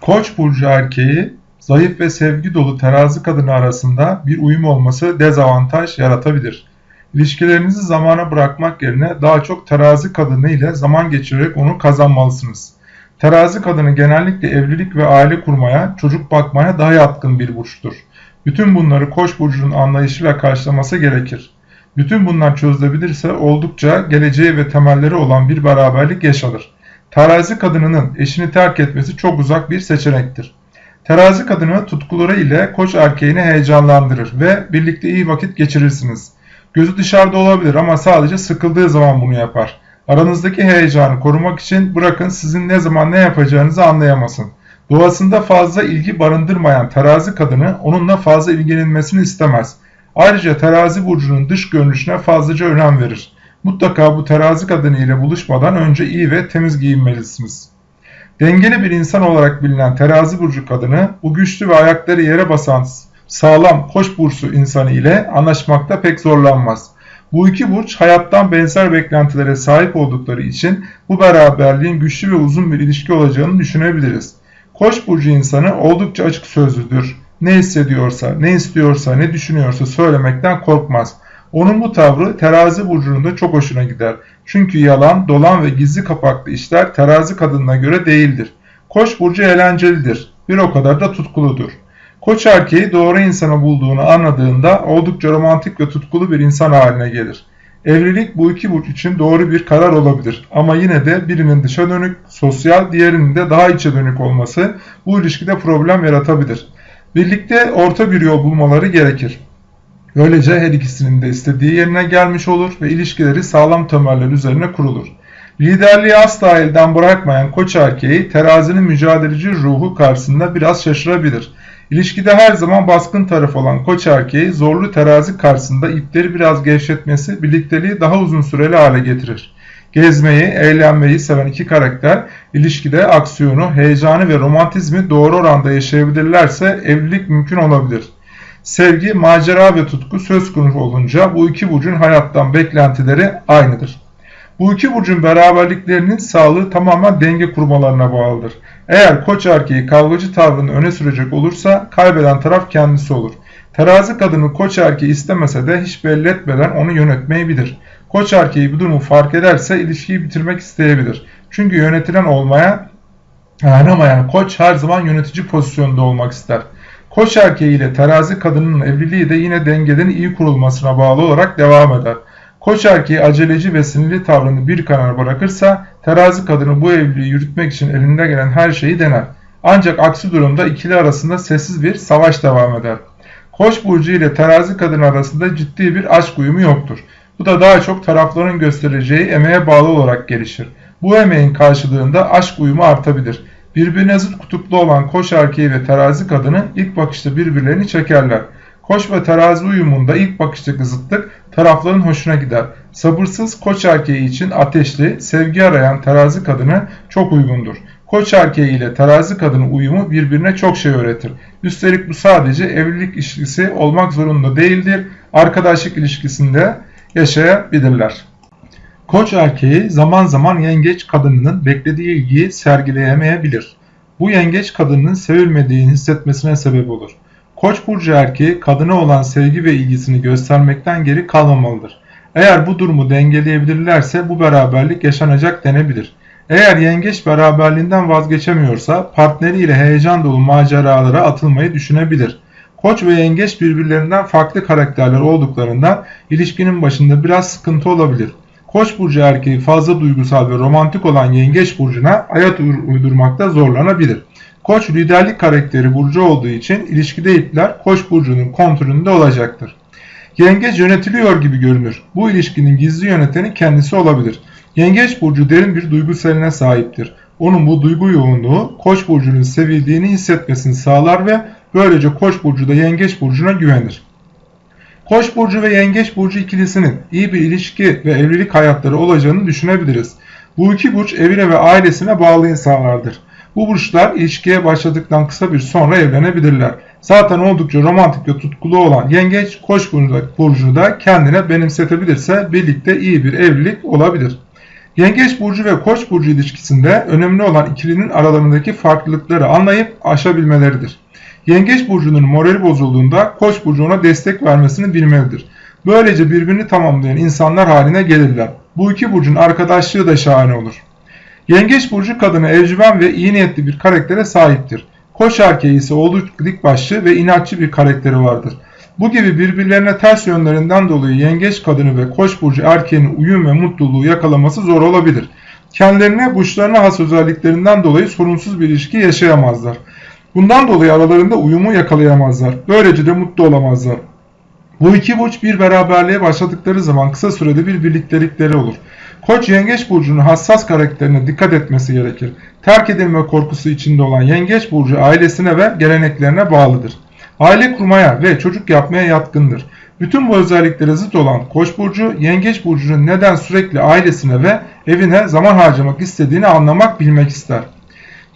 Koç burcu erkeği zayıf ve sevgi dolu terazi kadını arasında bir uyum olması dezavantaj yaratabilir. İlişkilerinizi zamana bırakmak yerine daha çok terazi kadını ile zaman geçirerek onu kazanmalısınız. Terazi kadını genellikle evlilik ve aile kurmaya, çocuk bakmaya daha yatkın bir burçtur. Bütün bunları Koç burcunun anlayışıyla karşılaması gerekir. Bütün bunlar çözülebilirse oldukça geleceği ve temelleri olan bir beraberlik yaşanır. Terazi kadınının eşini terk etmesi çok uzak bir seçenektir. Terazi kadını tutkuları ile koç erkeğini heyecanlandırır ve birlikte iyi vakit geçirirsiniz. Gözü dışarıda olabilir ama sadece sıkıldığı zaman bunu yapar. Aranızdaki heyecanı korumak için bırakın sizin ne zaman ne yapacağınızı anlayamasın. Doğasında fazla ilgi barındırmayan terazi kadını onunla fazla ilgilenmesini istemez. Ayrıca terazi burcunun dış görünüşüne fazlaca önem verir. Mutlaka bu terazi kadını ile buluşmadan önce iyi ve temiz giyinmelisiniz. Dengeli bir insan olarak bilinen terazi burcu kadını bu güçlü ve ayakları yere basan sağlam koç bursu insanı ile anlaşmakta pek zorlanmaz. Bu iki burç hayattan benzer beklentilere sahip oldukları için bu beraberliğin güçlü ve uzun bir ilişki olacağını düşünebiliriz. Koç burcu insanı oldukça açık sözlüdür. Ne hissediyorsa, ne istiyorsa, ne düşünüyorsa söylemekten korkmaz. Onun bu tavrı terazi burcunun da çok hoşuna gider. Çünkü yalan, dolan ve gizli kapaklı işler terazi kadınına göre değildir. Koç burcu eğlencelidir. Bir o kadar da tutkuludur. Koç erkeği doğru insanı bulduğunu anladığında oldukça romantik ve tutkulu bir insan haline gelir. Evlilik bu iki burç için doğru bir karar olabilir ama yine de birinin dışa dönük, sosyal, diğerinin de daha içe dönük olması bu ilişkide problem yaratabilir. Birlikte orta bir yol bulmaları gerekir. Böylece her ikisinin de istediği yerine gelmiş olur ve ilişkileri sağlam temeller üzerine kurulur. Liderliği asla elden bırakmayan koç erkeği terazinin mücadeleci ruhu karşısında biraz şaşırabilir. İlişkide her zaman baskın taraf olan koç erkeği zorlu terazi karşısında ipleri biraz gevşetmesi birlikteliği daha uzun süreli hale getirir. Gezmeyi, eğlenmeyi seven iki karakter ilişkide aksiyonu, heyecanı ve romantizmi doğru oranda yaşayabilirlerse evlilik mümkün olabilir. Sevgi, macera ve tutku söz konusu olunca bu iki burcun hayattan beklentileri aynıdır. Bu iki burcun beraberliklerinin sağlığı tamamen denge kurmalarına bağlıdır. Eğer koç erkeği kavgacı tavrını öne sürecek olursa kaybeden taraf kendisi olur. Terazi kadını koç erkeği istemese de hiç belli etmeden onu yönetmeyi bilir. Koç erkeği bu durumu fark ederse ilişkiyi bitirmek isteyebilir. Çünkü yönetilen olmaya dayanamayan koç her zaman yönetici pozisyonda olmak ister. Koç erkeği ile terazi kadının evliliği de yine dengelerin iyi kurulmasına bağlı olarak devam eder. Koç erkeği aceleci ve sinirli tavrını bir karar bırakırsa terazi kadını bu evliliği yürütmek için elinde gelen her şeyi dener. Ancak aksi durumda ikili arasında sessiz bir savaş devam eder. Koç burcu ile terazi kadın arasında ciddi bir aşk uyumu yoktur. Bu da daha çok tarafların göstereceği emeğe bağlı olarak gelişir. Bu emeğin karşılığında aşk uyumu artabilir. Birbirine zıt kutuplu olan koç erkeği ve terazi kadını ilk bakışta birbirlerini çekerler. Koç ve terazi uyumunda ilk bakıştaki zıtlık tarafların hoşuna gider. Sabırsız koç erkeği için ateşli, sevgi arayan terazi kadını çok uygundur. Koç erkeği ile terazi kadını uyumu birbirine çok şey öğretir. Üstelik bu sadece evlilik ilişkisi olmak zorunda değildir. Arkadaşlık ilişkisinde yaşayabilirler. Koç erkeği zaman zaman yengeç kadınının beklediği ilgiyi sergileyemeyebilir. Bu yengeç kadının sevilmediğini hissetmesine sebep olur. Koç burcu erkeği kadına olan sevgi ve ilgisini göstermekten geri kalmamalıdır. Eğer bu durumu dengeleyebilirlerse bu beraberlik yaşanacak denebilir. Eğer yengeç beraberliğinden vazgeçemiyorsa partneriyle heyecan dolu maceralara atılmayı düşünebilir. Koç ve yengeç birbirlerinden farklı karakterler olduklarından ilişkinin başında biraz sıkıntı olabilir. Koç burcu erkeği fazla duygusal ve romantik olan yengeç burcuna hayat uydurmakta zorlanabilir. Koç liderlik karakteri burcu olduğu için ilişkide ipler Koç burcunun kontrolünde olacaktır. Yengeç yönetiliyor gibi görünür. Bu ilişkinin gizli yöneteni kendisi olabilir. Yengeç burcu derin bir duygu seline sahiptir. Onun bu duygu yoğunluğu Koç burcunun sevildiğini hissetmesini sağlar ve böylece Koç burcu da Yengeç burcuna güvenir. Koç burcu ve Yengeç burcu ikilisinin iyi bir ilişki ve evlilik hayatları olacağını düşünebiliriz. Bu iki burç evine ve ailesine bağlı insanlardır. Bu burçlar ilişkiye başladıktan kısa bir sonra evlenebilirler. Zaten oldukça romantik ve tutkulu olan yengeç koç burcu da kendine benimsetebilirse birlikte iyi bir evlilik olabilir. Yengeç burcu ve Koç burcu ilişkisinde önemli olan ikilinin aralarındaki farklılıkları anlayıp aşabilmeleridir. Yengeç burcunun morali bozulduğunda Koç burcu ona destek vermesini bilmelidir. Böylece birbirini tamamlayan insanlar haline gelirler. Bu iki burcun arkadaşlığı da şahane olur. Yengeç burcu kadını evcimen ve iyi niyetli bir karaktere sahiptir. Koç erkeği ise oldukça dik başlı ve inatçı bir karakteri vardır. Bu gibi birbirlerine ters yönlerinden dolayı yengeç kadını ve koç burcu erkeğinin uyum ve mutluluğu yakalaması zor olabilir. Kendilerine burçlarına has özelliklerinden dolayı sorunsuz bir ilişki yaşayamazlar. Bundan dolayı aralarında uyumu yakalayamazlar. Böylece de mutlu olamazlar. Bu iki burç bir beraberliğe başladıkları zaman kısa sürede bir birliktelikleri olur. Koç yengeç burcunun hassas karakterine dikkat etmesi gerekir. Terk edilme korkusu içinde olan yengeç burcu ailesine ve geleneklerine bağlıdır. Aile kurmaya ve çocuk yapmaya yatkındır. Bütün bu özelliklere zıt olan Koç burcu, Yengeç burcunun neden sürekli ailesine ve evine zaman harcamak istediğini anlamak, bilmek ister.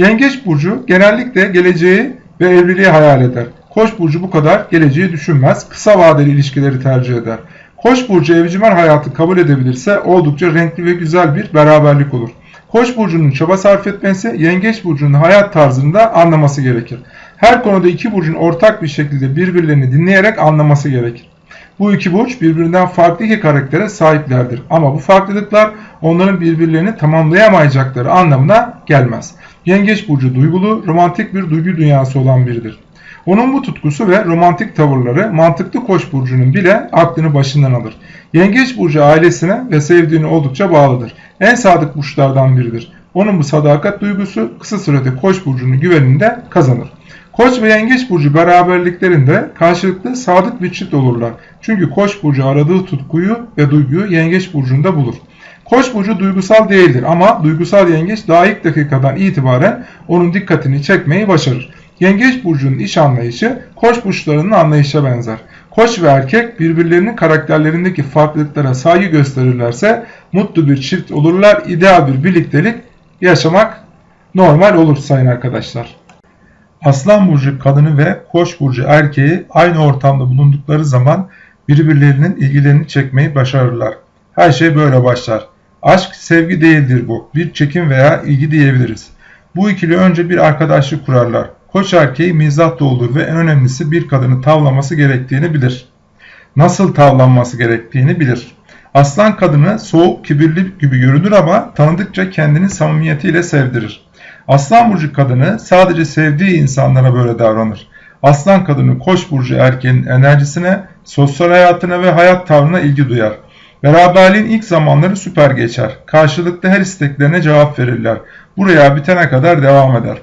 Yengeç burcu genellikle geleceği ve evliliği hayal eder. Koç burcu bu kadar geleceği düşünmez, kısa vadeli ilişkileri tercih eder. Koç burcu evcimen hayatı kabul edebilirse oldukça renkli ve güzel bir beraberlik olur. Koç burcunun çaba sarf etmesi, yengeç burcunun hayat tarzını da anlaması gerekir. Her konuda iki burcun ortak bir şekilde birbirlerini dinleyerek anlaması gerekir. Bu iki burç birbirinden farklı iki karaktere sahiplerdir. Ama bu farklılıklar onların birbirlerini tamamlayamayacakları anlamına gelmez. Yengeç burcu duygulu, romantik bir duygu dünyası olan biridir. Onun bu tutkusu ve romantik tavırları mantıklı koç burcunun bile aklını başından alır. Yengeç burcu ailesine ve sevdiğine oldukça bağlıdır. En sadık burçlardan biridir. Onun bu sadakat duygusu kısa sürede koç burcunun güveninde kazanır. Koç ve yengeç burcu beraberliklerinde karşılıklı sadık bir çift olurlar. Çünkü koç burcu aradığı tutkuyu ve duyguyu yengeç burcunda bulur. Koç burcu duygusal değildir ama duygusal yengeç daha ilk dakikadan itibaren onun dikkatini çekmeyi başarır. Yengeç burcunun iş anlayışı koç burçlarının anlayışa benzer. Koç ve erkek birbirlerinin karakterlerindeki farklılıklara saygı gösterirlerse mutlu bir çift olurlar. İdeal bir birliktelik yaşamak normal olur sayın arkadaşlar. Aslan burcu kadını ve Koç burcu erkeği aynı ortamda bulundukları zaman birbirlerinin ilgilerini çekmeyi başarırlar. Her şey böyle başlar. Aşk sevgi değildir bu. Bir çekim veya ilgi diyebiliriz. Bu ikili önce bir arkadaşlık kurarlar. Koç erkeği mizah doludur ve en önemlisi bir kadını tavlaması gerektiğini bilir. Nasıl tavlanması gerektiğini bilir. Aslan kadını soğuk, kibirli gibi görünür ama tanıdıkça kendini samimiyetiyle sevdirir. Aslan burcu kadını sadece sevdiği insanlara böyle davranır. Aslan kadını koç burcu erkeğin enerjisine, sosyal hayatına ve hayat tavrına ilgi duyar. Beraberliğin ilk zamanları süper geçer. Karşılıklı her isteklerine cevap verirler. Buraya bitene kadar devam eder.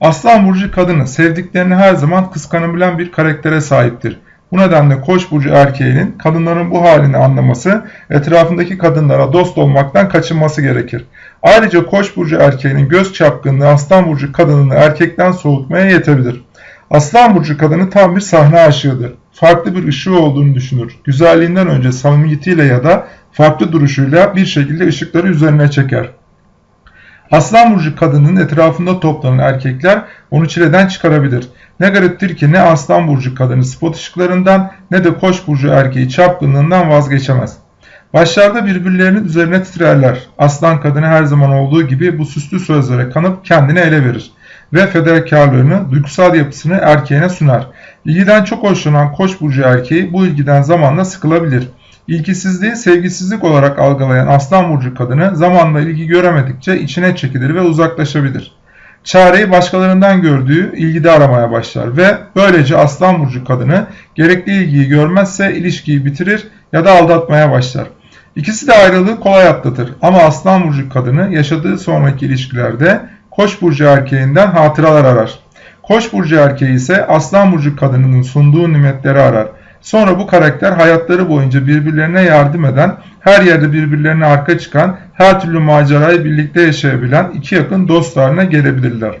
Aslan burcu kadını sevdiklerini her zaman kıskanabilen bir karaktere sahiptir. Bu nedenle Koç burcu erkeğinin kadınların bu halini anlaması, etrafındaki kadınlara dost olmaktan kaçınması gerekir. Ayrıca Koç burcu erkeğinin göz çapkınlığı Aslan burcu kadınını erkekten soğutmaya yetebilir. Aslan burcu kadını tam bir sahne aşığıdır. Farklı bir ışığı olduğunu düşünür. Güzelliğinden önce samimiyetiyle ya da farklı duruşuyla bir şekilde ışıkları üzerine çeker. Aslan burcu kadının etrafında toplanan erkekler onu çileden çıkarabilir. Ne gariptir ki ne aslan burcu kadını spot ışıklarından ne de koç burcu erkeği çapkınlığından vazgeçemez. Başlarda birbirlerinin üzerine titrerler. Aslan kadını her zaman olduğu gibi bu süslü sözlere kanıp kendini ele verir ve fedakarlığını, duygusal yapısını erkeğine sunar. İlgiden çok hoşlanan koç burcu erkeği bu ilgiden zamanla sıkılabilir. İlgisizliği sevgisizlik olarak algılayan aslan burcu kadını zamanla ilgi göremedikçe içine çekilir ve uzaklaşabilir. Çareyi başkalarından gördüğü ilgide aramaya başlar ve böylece aslan burcu kadını gerekli ilgiyi görmezse ilişkiyi bitirir ya da aldatmaya başlar. İkisi de ayrılığı kolay atlatır ama aslan burcu kadını yaşadığı sonraki ilişkilerde koç burcu erkeğinden hatıralar arar. Koç burcu erkeği ise aslan burcu kadınının sunduğu nimetleri arar. Sonra bu karakter hayatları boyunca birbirlerine yardım eden, her yerde birbirlerine arka çıkan, her türlü macerayı birlikte yaşayabilen iki yakın dost haline gelebilirler.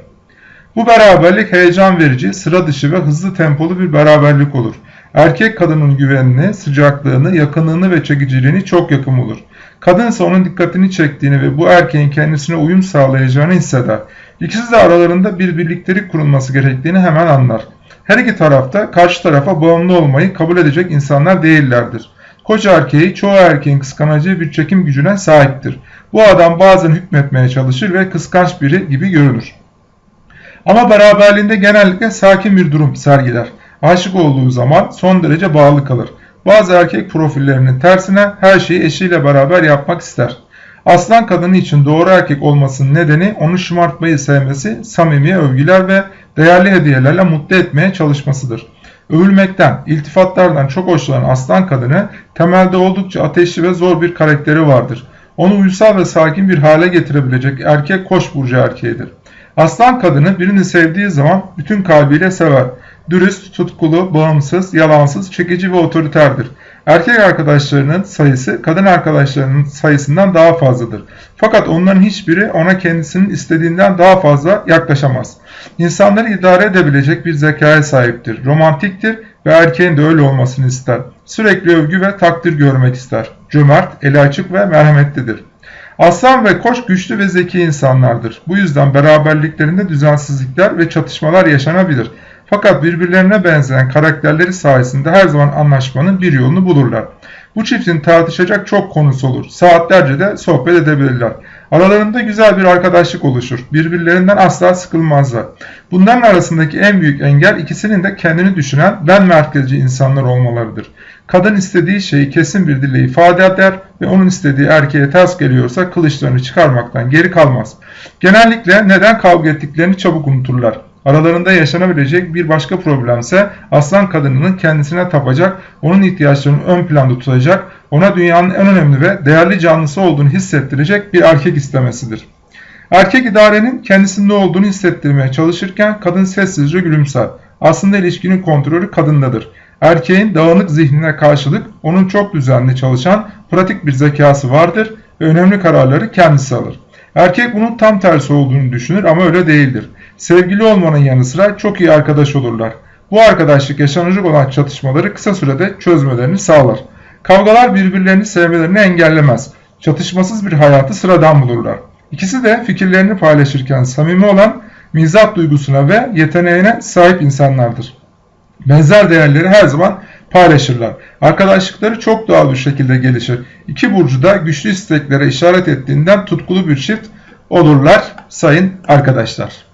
Bu beraberlik heyecan verici, sıra dışı ve hızlı tempolu bir beraberlik olur. Erkek kadının güvenini, sıcaklığını, yakınlığını ve çekiciliğini çok yakın olur. Kadın ise onun dikkatini çektiğini ve bu erkeğin kendisine uyum sağlayacağını hisseder. İkisi de aralarında bir birliktelik kurulması gerektiğini hemen anlar. Her iki tarafta karşı tarafa bağımlı olmayı kabul edecek insanlar değillerdir. Koç erkeği çoğu erkeğin kıskanacağı bir çekim gücüne sahiptir. Bu adam bazen hükmetmeye çalışır ve kıskanç biri gibi görünür. Ama beraberliğinde genellikle sakin bir durum sergiler. Aşık olduğu zaman son derece bağlı kalır. Bazı erkek profillerinin tersine her şeyi eşiyle beraber yapmak ister. Aslan kadını için doğru erkek olmasının nedeni onu şımartmayı sevmesi, samimi övgüler ve değerli hediyelerle mutlu etmeye çalışmasıdır. Övülmekten, iltifatlardan çok hoşlanan aslan kadını temelde oldukça ateşli ve zor bir karakteri vardır. Onu uysal ve sakin bir hale getirebilecek erkek koç burcu erkeğidir. Aslan kadını birini sevdiği zaman bütün kalbiyle sever. Dürüst, tutkulu, bağımsız, yalansız, çekici ve otoriterdir. Erkek arkadaşlarının sayısı kadın arkadaşlarının sayısından daha fazladır. Fakat onların hiçbiri ona kendisinin istediğinden daha fazla yaklaşamaz. İnsanları idare edebilecek bir zekaya sahiptir. Romantiktir ve erkeğin de öyle olmasını ister. Sürekli övgü ve takdir görmek ister. Cömert, eli açık ve merhametlidir. Aslan ve koç güçlü ve zeki insanlardır. Bu yüzden beraberliklerinde düzensizlikler ve çatışmalar yaşanabilir. Fakat birbirlerine benzeyen karakterleri sayesinde her zaman anlaşmanın bir yolunu bulurlar. Bu çiftin tartışacak çok konusu olur. Saatlerce de sohbet edebilirler. Aralarında güzel bir arkadaşlık oluşur. Birbirlerinden asla sıkılmazlar. Bunların arasındaki en büyük engel ikisinin de kendini düşünen ben merkezci insanlar olmalarıdır. Kadın istediği şeyi kesin bir dille ifade eder ve onun istediği erkeğe ters geliyorsa kılıçlarını çıkarmaktan geri kalmaz. Genellikle neden kavga ettiklerini çabuk unuturlar. Aralarında yaşanabilecek bir başka problemse aslan kadınının kendisine tapacak, onun ihtiyaçlarını ön planda tutacak, ona dünyanın en önemli ve değerli canlısı olduğunu hissettirecek bir erkek istemesidir. Erkek idarenin kendisinde olduğunu hissettirmeye çalışırken kadın sessizce gülümser. Aslında ilişkinin kontrolü kadındadır. Erkeğin dağınık zihnine karşılık onun çok düzenli çalışan pratik bir zekası vardır ve önemli kararları kendisi alır. Erkek bunun tam tersi olduğunu düşünür ama öyle değildir. Sevgili olmanın yanı sıra çok iyi arkadaş olurlar. Bu arkadaşlık yaşanacak olan çatışmaları kısa sürede çözmelerini sağlar. Kavgalar birbirlerini sevmelerini engellemez. Çatışmasız bir hayatı sıradan bulurlar. İkisi de fikirlerini paylaşırken samimi olan mizah duygusuna ve yeteneğine sahip insanlardır. Benzer değerleri her zaman paylaşırlar. Arkadaşlıkları çok doğal bir şekilde gelişir. İki burcu da güçlü isteklere işaret ettiğinden tutkulu bir çift olurlar sayın arkadaşlar.